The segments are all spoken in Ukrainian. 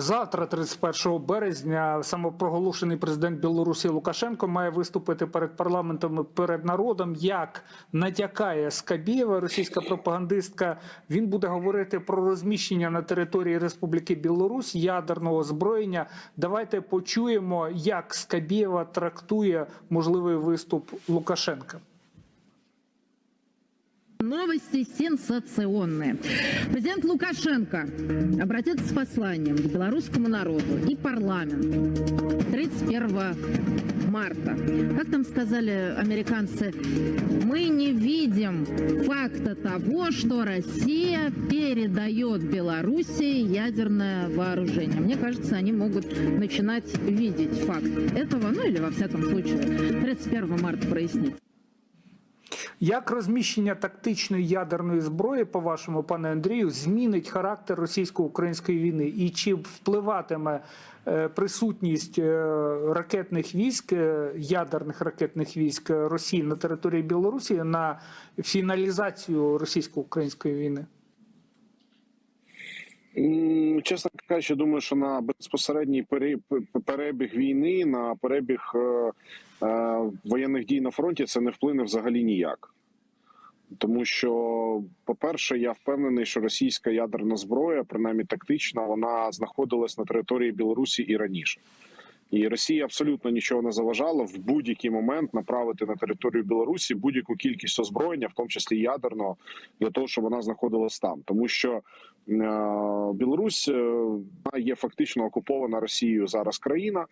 Завтра, 31 березня, самопроголошений президент Білорусі Лукашенко має виступити перед парламентом перед народом. Як натякає Скабєва, російська пропагандистка, він буде говорити про розміщення на території Республіки Білорусь ядерного озброєння. Давайте почуємо, як Скабєва трактує можливий виступ Лукашенка. Новости сенсационные. Президент Лукашенко обратится с посланием к белорусскому народу и парламенту 31 марта. Как там сказали американцы, мы не видим факта того, что Россия передает Белоруссии ядерное вооружение. Мне кажется, они могут начинать видеть факт этого, ну или во всяком случае 31 марта прояснить. Як розміщення тактичної ядерної зброї, по вашому пане Андрію, змінить характер російсько-української війни, і чи впливатиме е, присутність е, ракетних військ, е, ядерних ракетних військ Росії на території Білорусі на фіналізацію російсько-української війни? Чесно кажучи, думаю, що на безпосередній перебіг війни, на перебіг е, е, воєнних дій на фронті це не вплине взагалі ніяк. Тому що, по-перше, я впевнений, що російська ядерна зброя, принаймні тактична, вона знаходилась на території Білорусі і раніше. І Росія абсолютно нічого не заважала в будь-який момент направити на територію Білорусі будь-яку кількість озброєння, в тому числі ядерного, для того, щоб вона знаходилась там, тому що е, Білорусь е, є фактично окупована Росією зараз країна,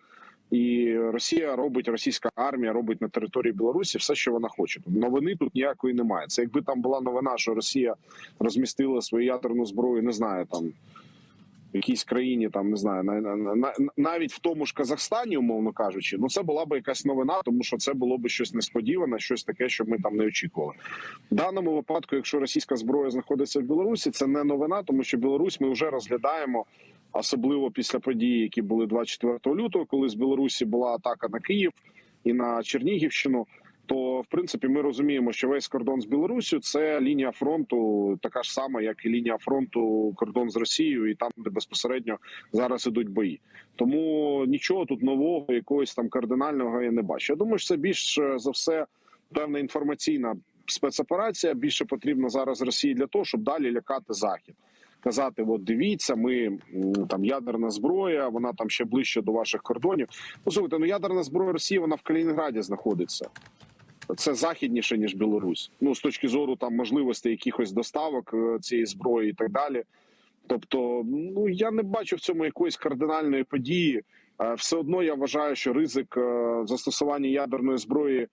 і Росія робить, російська армія робить на території Білорусі все, що вона хоче. Новини тут ніякої немає. Це якби там була новина, що Росія розмістила свою ядерну зброю, не знаю там. В якійсь країні там не знаю, на, на, на, навіть в тому ж Казахстані, умовно кажучи, ну це була б якась новина, тому що це було б щось несподіване, щось таке, що ми там не очікували. В даному випадку, якщо російська зброя знаходиться в Білорусі, це не новина, тому що Білорусь ми вже розглядаємо, особливо після подій, які були 24 лютого, коли з Білорусі була атака на Київ і на Чернігівщину. То в принципі ми розуміємо, що весь кордон з Білоруссю це лінія фронту, така ж сама, як і лінія фронту, кордон з Росією, і там, де безпосередньо зараз ідуть бої. Тому нічого тут нового, якогось там кардинального я не бачу. Я думаю, що це більш е, за все певна інформаційна спецоперація. Більше потрібна зараз Росії для того, щоб далі лякати захід. Казати, от дивіться, ми там ядерна зброя, вона там ще ближче до ваших кордонів. Послухайте, ну ядерна зброя Росії вона в Калінінграді знаходиться. Це західніше ніж Білорусь. Ну з точки зору там можливостей якихось доставок е, цієї зброї і так далі. Тобто, ну я не бачу в цьому якоїсь кардинальної події. Е, Все одно я вважаю, що ризик е, застосування ядерної зброї.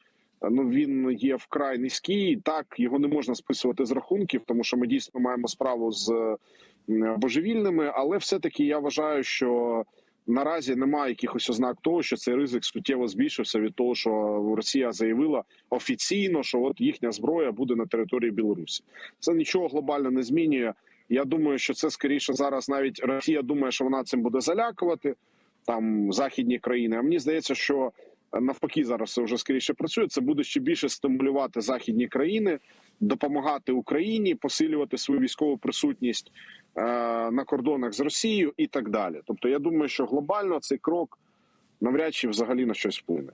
Ну він є вкрай низький. Так його не можна списувати з рахунків, тому що ми дійсно маємо справу з божевільними. Але все-таки я вважаю, що наразі немає якихось ознак того, що цей ризик суттєво збільшився від того, що Росія заявила офіційно, що от їхня зброя буде на території Білорусі. Це нічого глобально не змінює. Я думаю, що це скоріше зараз навіть Росія думає, що вона цим буде залякувати там західні країни. А мені здається, що навпаки зараз вже скоріше працює. Це буде ще більше стимулювати західні країни, допомагати Україні, посилювати свою військову присутність е, на кордонах з Росією і так далі. Тобто, я думаю, що глобально цей крок навряд чи взагалі на щось вплине.